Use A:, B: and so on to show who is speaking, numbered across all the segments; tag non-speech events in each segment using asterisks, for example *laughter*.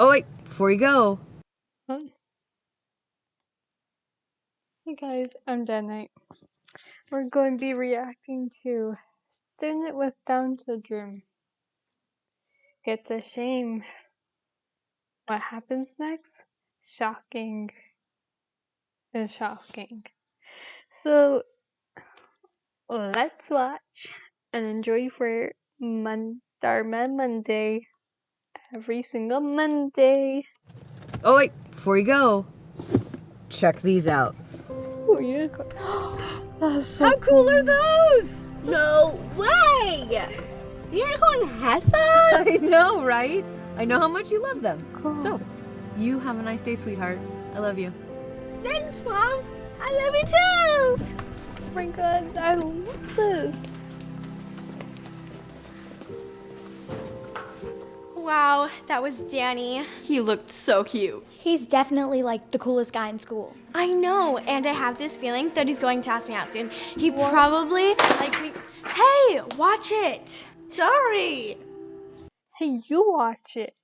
A: Oh, wait, before you go.
B: Huh? Hey guys, I'm Danite. We're going to be reacting to Student with Down syndrome. It's a shame. What happens next? Shocking. It's shocking. So, let's watch and enjoy for Mon- Monday. Every single Monday.
A: Oh, wait, before you go. Check these out.
B: Ooh, unicorn. *gasps* That's so
C: How cool are those? No way! Unicorn headphones? *laughs*
A: I know, right? I know how much you love them.
B: cool.
A: So, you have a nice day, sweetheart. I love you.
C: Thanks, Mom. I love you too.
B: Oh my god, I love this.
D: Wow, that was Danny.
E: He looked so cute.
F: He's definitely like the coolest guy in school.
D: I know, and I have this feeling that he's going to ask me out soon. He probably likes me. Hey, watch it.
C: Sorry.
B: Hey, you watch it.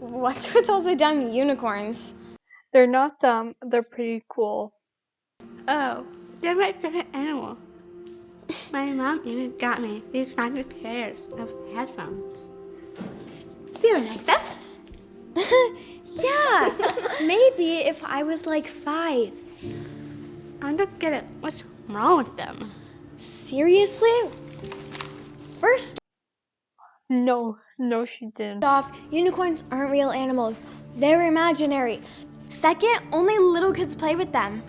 D: What's with all the dumb unicorns?
B: They're not dumb, they're pretty cool.
C: Oh, they're my favorite animal. My mom even got me these fancy pairs of headphones. Do you like them? *laughs*
F: Yeah, maybe if I was like five.
C: I don't get it. What's wrong with them?
F: Seriously? First
B: No, no, she didn't.
F: off, unicorns aren't real animals, they're imaginary. Second, only little kids play with them.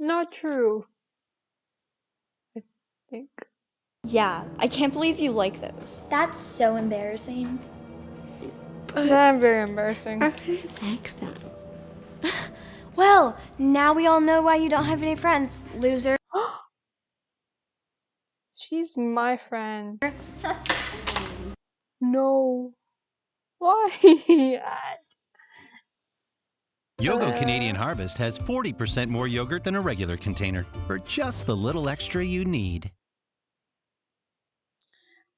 B: Not true. I think.
E: Yeah, I can't believe you like those.
F: That's so embarrassing.
B: Not very embarrassing. *laughs*
C: I like them. *laughs*
D: Well, now we all know why you don't have any friends, loser. *gasps*
B: She's my friend. *laughs* no. Why?
G: Yogo uh. Canadian Harvest has 40% more yogurt than a regular container for just the little extra you need.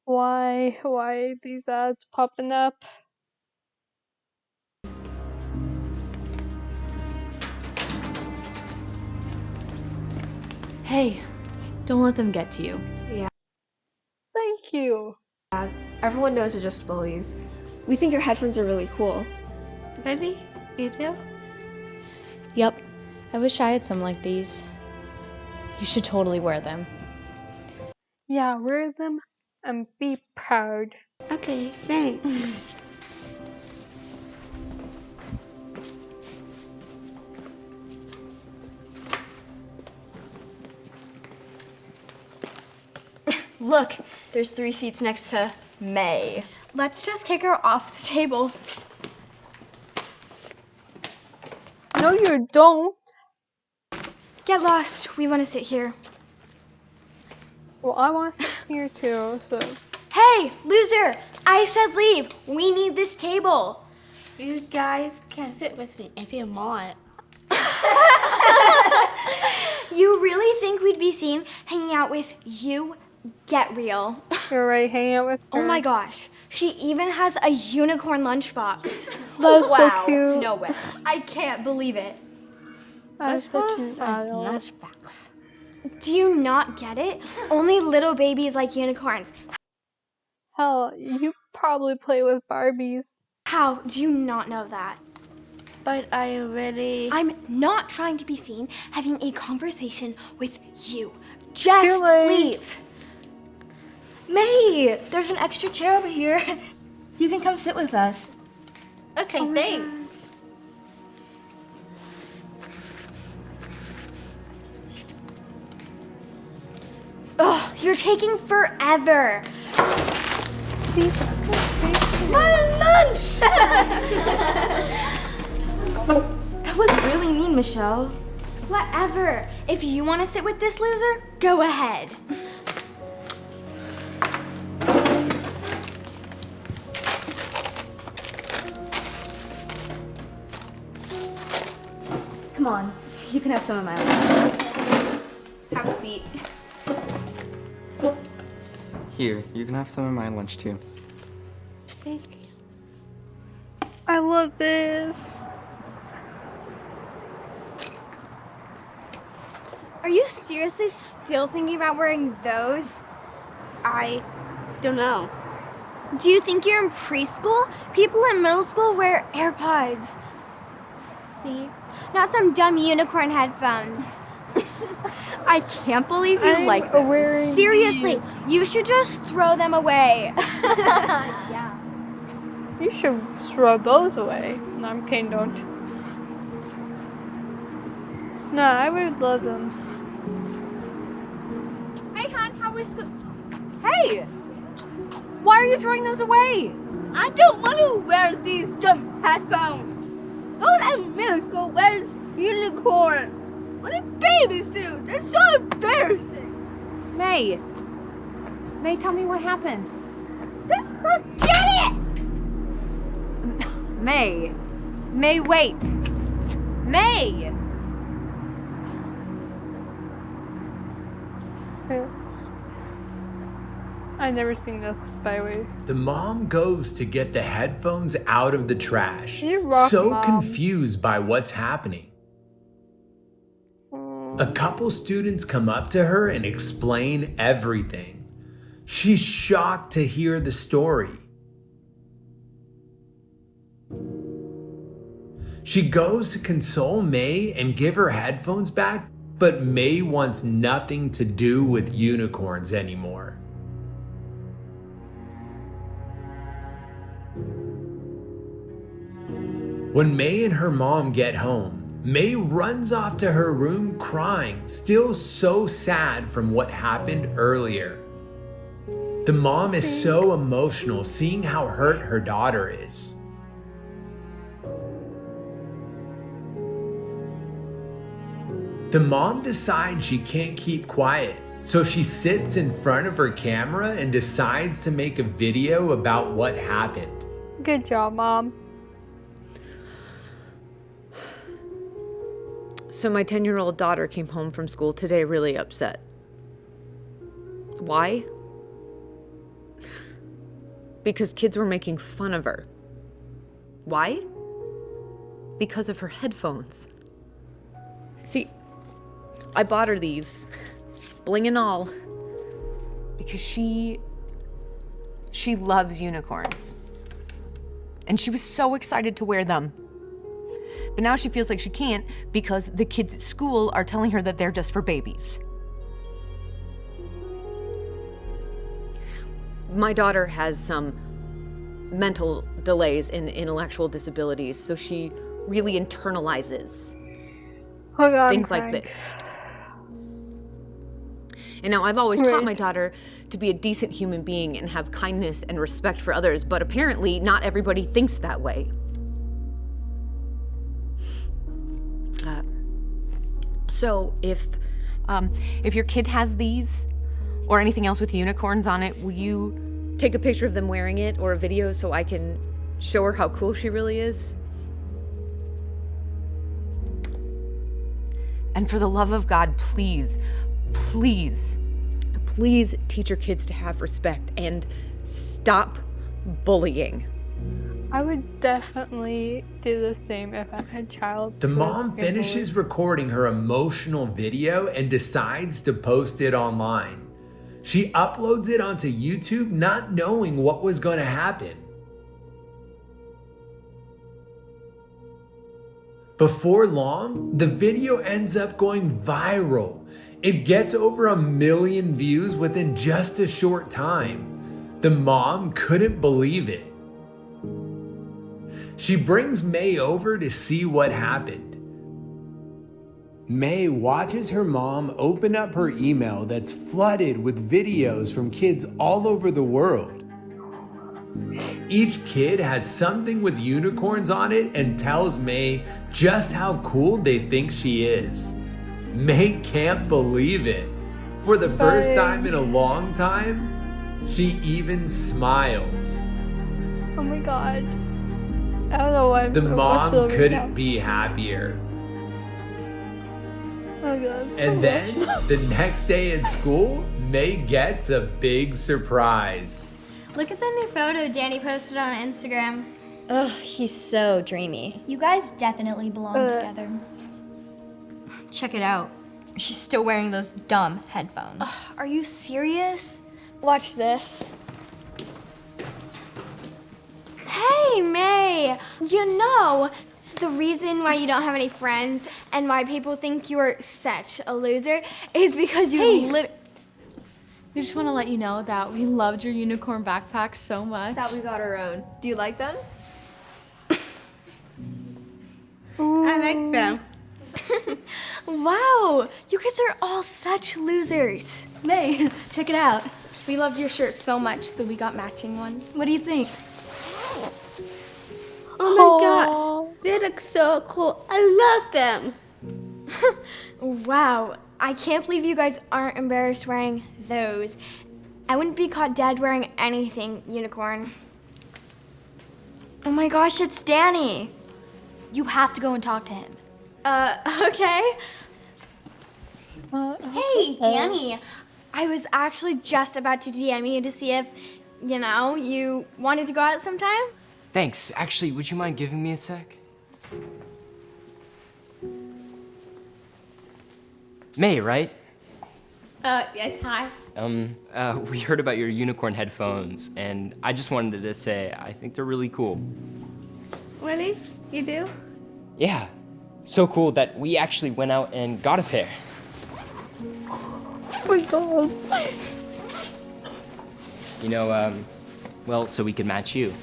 B: Why? Why are these ads popping up?
E: Hey, don't let them get to you. Yeah.
B: Thank you.
H: Everyone knows they're just bullies. We think your headphones are really cool.
C: Really? You do?
E: Yep, I wish I had some like these. You should totally wear them.
B: Yeah, wear them and be proud.
C: Okay, thanks. *laughs*
E: Look, there's three seats next to May.
D: Let's just kick her off the table.
B: No, you don't.
D: Get lost. We want to sit here.
B: Well, I want to sit here too, so.
D: Hey, loser! I said leave. We need this table.
C: You guys can sit with me if you want. *laughs*
D: You really think we'd be seen hanging out with you? Get real. *laughs*
B: You're right, hanging out with her.
D: Oh my gosh. She even has a unicorn lunchbox. *laughs*
B: That's
E: wow,
B: so cute.
E: no way. I can't believe it.
B: That's such an adult.
C: Lunchbox.
D: Do you not get it? Only little babies like unicorns.
B: Hell, you probably play with Barbies.
D: How do you not know that?
C: But I really.
D: I'm not trying to be seen having a conversation with you. Just leave.
H: May, there's an extra chair over here. *laughs* You can come sit with us.
C: Okay, thanks.
D: You're taking forever. My lunch! *laughs*
H: that was really mean, Michelle.
D: Whatever. If you want to sit with this loser, go ahead.
H: Come on, you can have some of my lunch.
E: Have a seat.
I: Here, you can have some of my lunch too.
C: Thank you.
B: I love this.
D: Are you seriously still thinking about wearing those?
C: I don't know.
D: Do you think you're in preschool? People in middle school wear AirPods. See? Not some dumb unicorn headphones.
A: I can't believe you
B: I'm
A: like them.
B: wearing
D: Seriously, you should just throw them away. *laughs* Yeah.
B: You should throw those away. No, I'm kidding, don't. No, I would love them.
A: Hey, hon, how was school? Hey! Why are you throwing those away?
C: I don't want to wear these dumb headphones. No one in middle school wears unicorns. Only babies do. They're so embarrassing.
A: May. May, tell me what happened.
C: Just forget it. *laughs*
A: May. May, wait. May!
B: I never seen this, by the way.
J: The mom goes to get the headphones out of the trash,
B: You rock,
J: so
B: Mom.
J: confused by what's happening. A couple students come up to her and explain everything. She's shocked to hear the story. She goes to console May and give her headphones back, but May wants nothing to do with unicorns anymore. When May and her mom get home, May runs off to her room crying, still so sad from what happened earlier. The mom is so emotional seeing how hurt her daughter is. The mom decides she can't keep quiet, so she sits in front of her camera and decides to make a video about what happened.
B: Good job, Mom.
K: So my 10 year old daughter came home from school today really upset. Why? Because kids were making fun of her. Why? Because of her headphones. See, I bought her these, bling and all, because she she loves unicorns. And she was so excited to wear them. But now she feels like she can't because the kids at school are telling her that they're just for babies. My daughter has some mental delays and intellectual disabilities, so she really internalizes
B: Oh God,
K: things like
B: crying.
K: this. And now I've always taught my daughter to be a decent human being and have kindness and respect for others, but apparently not everybody thinks that way. So if um, if your kid has these or anything else with unicorns on it, will you take a picture of them wearing it or a video so I can show her how cool she really is? And for the love of God, please, please, please teach your kids to have respect and stop bullying.
B: I would definitely do the same if I had a child.
J: The mom finishes recording her emotional video and decides to post it online. She uploads it onto YouTube not knowing what was going to happen. Before long, the video ends up going viral. It gets over a million views within just a short time. The mom couldn't believe it. She brings May over to see what happened. May watches her mom open up her email that's flooded with videos from kids all over the world. Each kid has something with unicorns on it and tells May just how cool they think she is. May can't believe it. For the first time in a long time, she even smiles.
B: Oh my God. I don't know why I'm
J: The
B: so
J: mom couldn't
B: now.
J: be happier.
B: Oh God.
J: And then the next day at school, May gets a big surprise.
D: Look at the new photo Danny posted on Instagram.
L: Ugh, he's so dreamy.
D: You guys definitely belong
B: Uh.
D: together.
M: Check it out. She's still wearing those dumb headphones.
D: Are you serious?
L: Watch this.
D: Hey, May! You know, the reason why you don't have any friends and why people think you are such a loser is because you
L: Hey.
D: lit-
L: We just want to let you know that we loved your unicorn backpack so much.
H: That we got our own. Do you like them?
C: I like them. *laughs*
D: Wow! You guys are all such losers.
M: May, *laughs* check it out. We loved your shirt so much that we got matching ones. What do you think?
C: Oh my gosh, they look so cool. I love them. *laughs*
D: Wow, I can't believe you guys aren't embarrassed wearing those. I wouldn't be caught dead wearing anything, unicorn. Oh my gosh, it's Danny.
M: You have to go and talk to him.
D: Uh, *laughs* okay. Hey, *laughs* Danny. I was actually just about to DM you to see if, you know, you wanted to go out sometime.
N: Thanks. Actually, would you mind giving me a sec? May, right?
C: Uh, yes, hi.
N: Um, uh, we heard about your unicorn headphones, and I just wanted to say I think they're really cool.
C: Really? You do?
N: Yeah, so cool that we actually went out and got a pair.
B: Oh my god.
N: You know, um, well, so we could match you.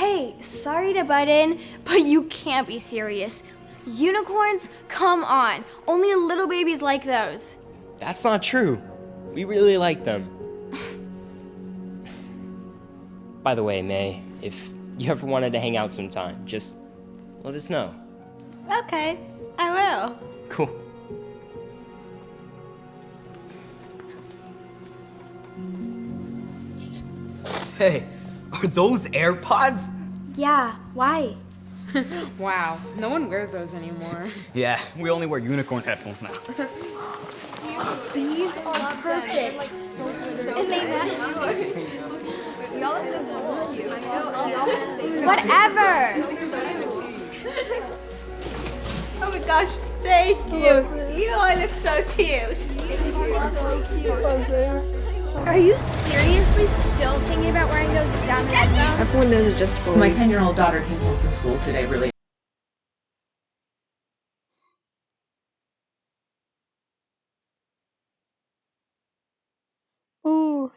D: Hey, sorry to butt in, but you can't be serious. Unicorns? Come on. Only little babies like those.
N: That's not true. We really like them. By the way, May, if you ever wanted to hang out sometime, just let us know.
C: Okay, I will.
N: Cool.
I: Hey, *laughs* are those AirPods?
D: Yeah, why? *laughs*
A: wow, no one wears those anymore.
I: Yeah, we only wear unicorn headphones now. *laughs*
D: These are perfect. Like so. And they match
H: We all have so cute. I know. We all have the same.
D: Whatever.
C: Oh my gosh, thank you. Oh you all look so cute.
D: Are you seriously still thinking about wearing those dumb headphones?
H: Everyone knows adjustable.
K: My 10 year old daughter came home from school today really
B: Ooh,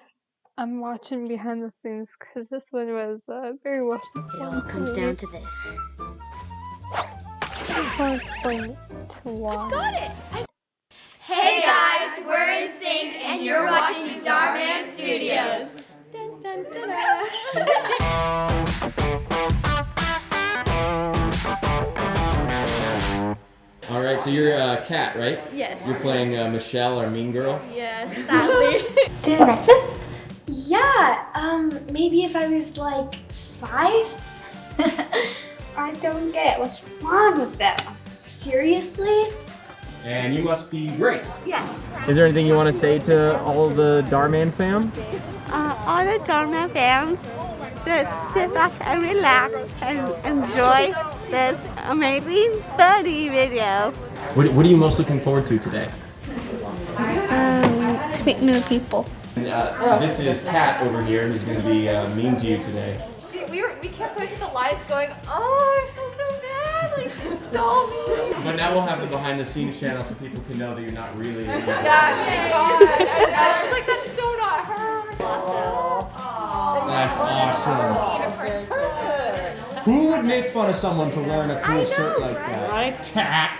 B: I'm watching behind the scenes because this one was uh, very well.
O: It all comes down to this.
B: I'll explain it to why.
D: Got it. Hey guys, we're in sync and you're watching Dhar Mann Studios. *laughs*
P: All right, so you're uh, cat, right?
D: Yes.
P: You're playing uh, Michelle, our mean girl.
D: Yeah, *laughs* sadly. yeah, um, maybe if I was like five. *laughs* I don't get it. What's wrong with them? Seriously?
P: And you must be Grace.
D: Yeah.
Q: Is there anything you want to say to all the Dhar Mann fam?
C: Uh, all the Dhar Mann fans, just sit back and relax and enjoy this amazing funny video.
P: What, what are you most looking forward to today?
C: Um, to meet new people.
P: And, uh, this is Kat over here, who's going to be uh, mean to you today.
E: She, we were, we kept pushing the lights, going, "Oh, so mean."
P: But now we'll have the behind the scenes channel so people can know that you're not really. *laughs*
E: Yeah, thank God. I was like, "That's so not her."
P: That's awesome. Who would make fun of someone for wearing a cool shirt like that? Right? Cat.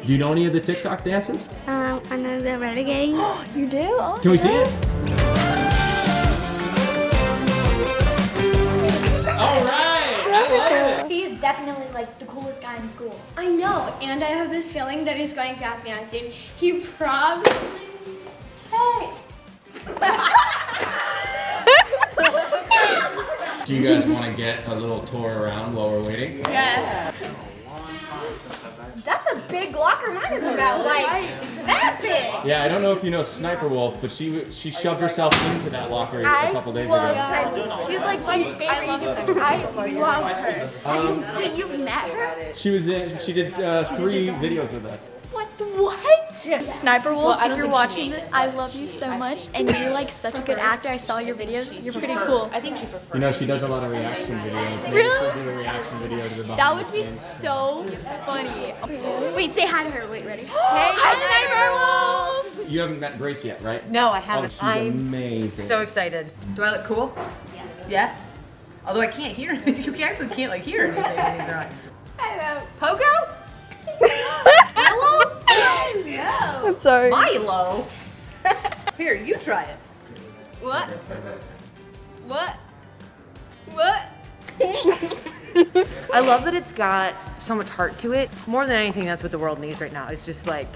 P: *laughs* Do you know any of the TikTok dances?
C: Um, I know the renegade. *gasps*
D: you do?
P: Can we see it?
D: Definitely like the coolest guy in school. I know, and I have this feeling that he's going to ask me out soon. He probably. Hey! *laughs*
P: Do you guys want to get a little tour around while we're waiting?
D: Yes.
E: That's a big locker. Mine is about like that big.
P: Yeah, I don't know if you know Sniper Wolf, but she she shoved herself into that locker a couple days
E: love
P: ago.
E: Sniper. She's like my favorite YouTuber. I love her.
P: Um,
E: Have you, so you've met her?
P: She was in. She did uh, three videos with us.
E: What? What?
L: Sniper Wolf,
E: Well,
L: if you're watching this, I love you so much, and you're like such a good actor. I saw your videos. You're pretty cool. I think she prefers.
P: You know, she does a lot of reaction videos. Maybe
L: Really?
P: Do a reaction video to the
L: That would be so funny. Wait, say hi to her. Wait, ready? *gasps*
E: Hi,
L: Sniper Wolf.
P: You haven't met Grace yet, right?
K: No, I haven't.
P: Oh, she's
K: I'm
P: amazing.
K: So excited. Do I look cool? Yeah. Yeah? Although I can't hear *laughs* anything. You actually can't like hear anything. either. *laughs*
E: Hello.
K: Pogo? *laughs* Hello? *laughs* Hello.
B: I'm sorry.
K: Milo? *laughs* Here, you try it. What? What? What? *laughs* I love that it's got so much heart to it. More than anything, that's what the world needs right now. It's just like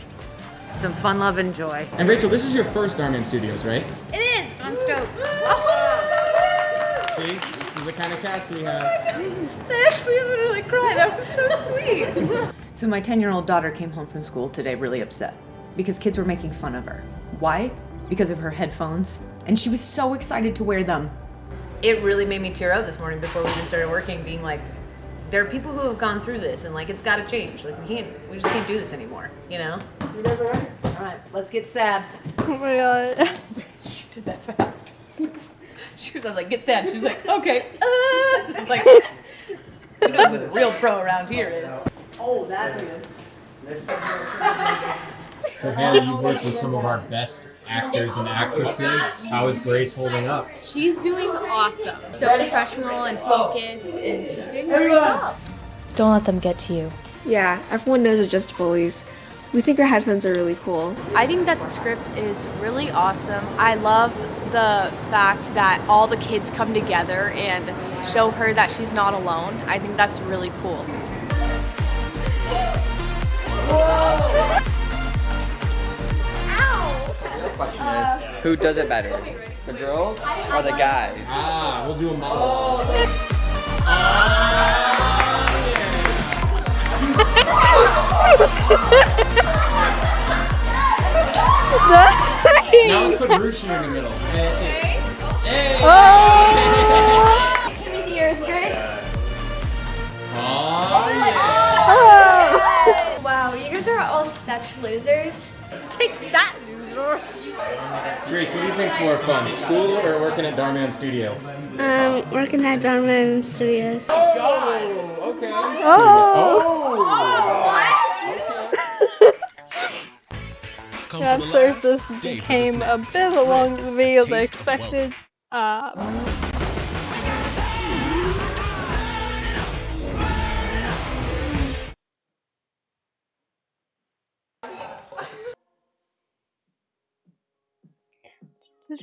K: some fun, love, and joy.
P: And Rachel, this is your first Dhar Mann Studios, right?
E: It is. I'm stoked.
P: Oh See, this is the kind of cast we have.
K: I actually literally cried. That was so sweet. So my 10-year-old daughter came home from school today really upset because kids were making fun of her. Why? Because of her headphones. And she was so excited to wear them. It really made me tear up this morning before we even started working, being like, there are people who have gone through this and like it's gotta change. Like we can't we just can't do this anymore, you know? You guys alright? Alright, let's get sad.
B: Oh my god. *laughs*
K: She did that fast. *laughs* She was like, get sad. She was like, okay. *laughs* Uh. It's like, you know who the real pro around here is. Oh, that's good.
P: So Hannah, you've worked with some of our best actors and actresses. How is Grace holding up?
R: She's doing awesome. So professional and focused, and she's doing a great job.
L: Don't let them get to you.
H: Yeah, everyone knows they're just bullies. We think your headphones are really cool.
L: I think that the script is really awesome. I love the fact that all the kids come together and show her that she's not alone. I think that's really cool.
S: The question is, who does it better? The girls or the guys?
P: Ah, we'll do a model. *laughs* Now let's put Rushi in the middle. Hey.
E: Can *laughs* we are all such losers.
K: Take that, loser.
P: Grace, what do you think's more fun, school or working at Dhar Mann Studio?
T: Um, working at Dhar Mann Studios.
P: Oh, okay.
B: At first, this became a bit of a longer video than expected. Uh,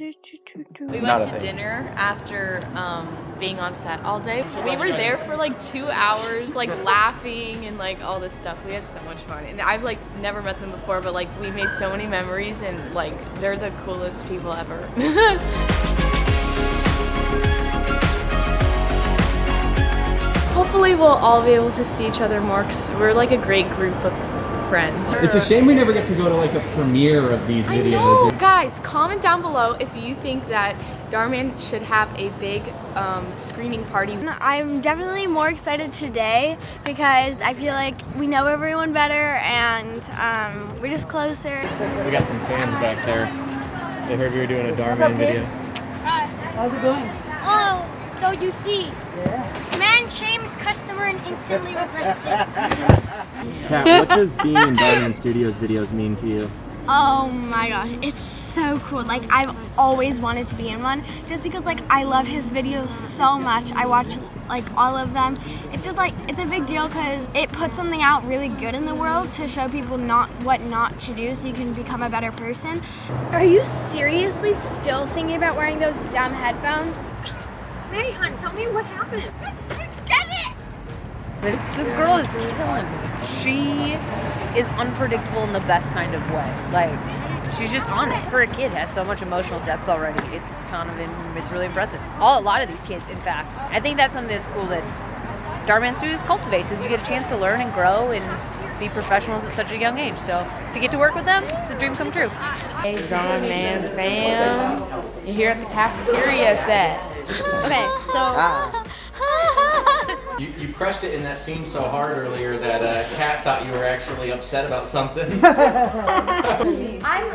L: We went to
S: thing.
L: dinner after um, being on set all day. We were there for like two hours, like *laughs* laughing and like all this stuff. We had so much fun, and I've like never met them before, but like we made so many memories, and like they're the coolest people ever. *laughs* Hopefully, we'll all be able to see each other more because we're like a great group of friends.
P: It's a shame we never get to go to like a premiere of these
L: I
P: videos.
L: know. Guys, comment down below if you think that Dhar Mann should have a big um, screening party.
D: I'm definitely more excited today because I feel like we know everyone better and um, we're just closer.
P: We got some fans back there. They heard we were doing a Dhar Mann video.
D: How's it going? Oh, so you see. Man shames customer and instantly regrets it.
P: Kat, what does being in Dhar Mann Studios videos mean to you?
D: Oh my gosh, it's so cool. Like I've always wanted to be in one just because like I love his videos so much. I watch like all of them. It's just like it's a big deal cuz it puts something out really good in the world to show people not what not to do so you can become a better person.
U: Are you seriously still thinking about wearing those dumb headphones? Mary Hunt, tell me what happened.
K: This girl is killing. me. She is unpredictable in the best kind of way. Like, she's just on it. For a kid, has so much emotional depth already. It's kind of, in, it's really impressive. All a lot of these kids, in fact. I think that's something that's cool that
V: Dhar Mann Studios cultivates is you get a chance to learn and grow and be professionals at such a young age. So to get to work with them, it's a dream come true.
L: Hey, Dharma Man fam. You're here at the cafeteria set.
V: Okay, so ah.
P: You, you crushed it in that scene so hard earlier that uh, Kat thought you were actually upset about something. *laughs*
D: I'm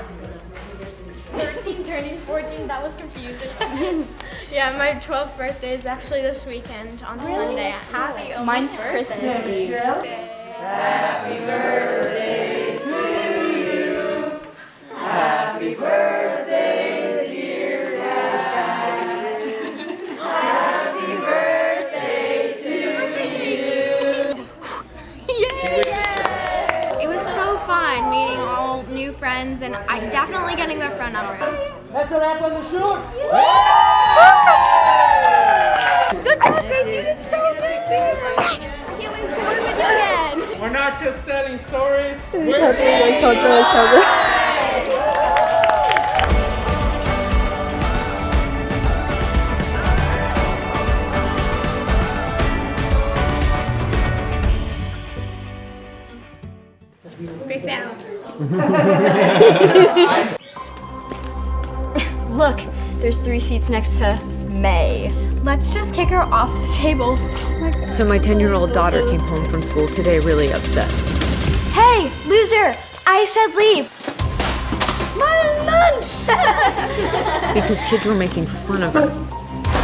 D: 13 turning 14. That was confusing. *laughs* yeah, my 12th birthday is actually this weekend on Sunday. Happy
B: Mine's Christmas Eve.
W: Happy birthday to you. Happy birthday,
D: friends, and I'm definitely getting their phone number.
W: That's a wrap on the shoot.
D: Good job, Gracie. You did so good. Can't wait to work with you again.
W: We're not just telling stories.
D: We're Face *laughs*
A: Look, there's three seats next to May.
D: Let's just kick her off the table.
K: So my 10 year old daughter came home from school today really upset.
D: Hey, loser! I said leave.
C: My lunch! *laughs*
K: Because kids were making fun of her.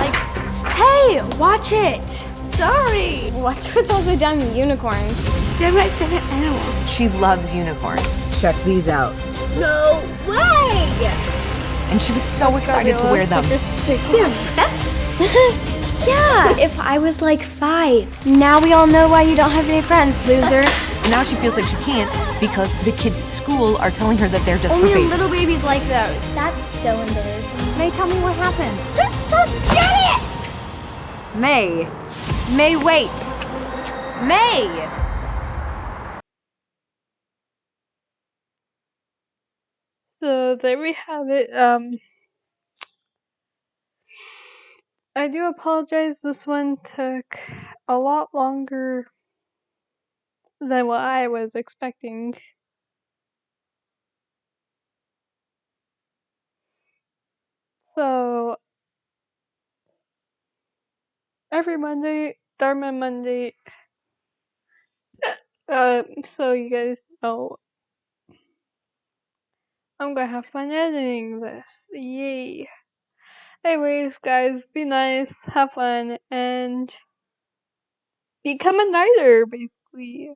D: Like, hey, watch it.
C: Sorry.
D: What's with all the dumb unicorns?
C: They're my favorite animal.
K: She loves unicorns. Check these out.
C: No way!
K: And she was so excited to wear them. *laughs*
D: Yeah, if I was like five. Now we all know why you don't have any friends, loser.
K: Now she feels like she can't because the kids at school are telling her that they're just
D: Only
K: for babies.
D: little babies like those. That's so embarrassing.
A: May, tell me what happened.
C: Get it!
A: May. May, wait. May.
B: So there we have it. Um, I do apologize. This one took a lot longer than what I was expecting. So every Monday, Dharma Monday. *laughs* Uh, so you guys know I'm gonna have fun editing this. Yay. Anyways, guys, be nice, have fun, and become a nighter, basically.